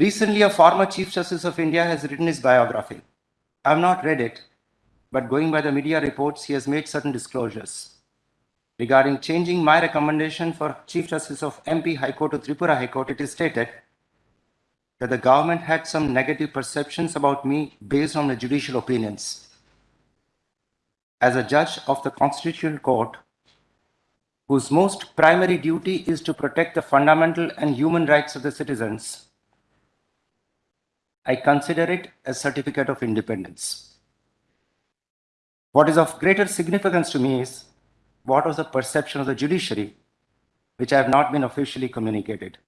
Recently, a former Chief Justice of India has written his biography. I have not read it, but going by the media reports, he has made certain disclosures. Regarding changing my recommendation for Chief Justice of MP High Court to Tripura High Court, it is stated that the government had some negative perceptions about me based on the judicial opinions. As a judge of the Constitutional Court, whose most primary duty is to protect the fundamental and human rights of the citizens, I consider it a certificate of independence. What is of greater significance to me is what was the perception of the judiciary, which I have not been officially communicated.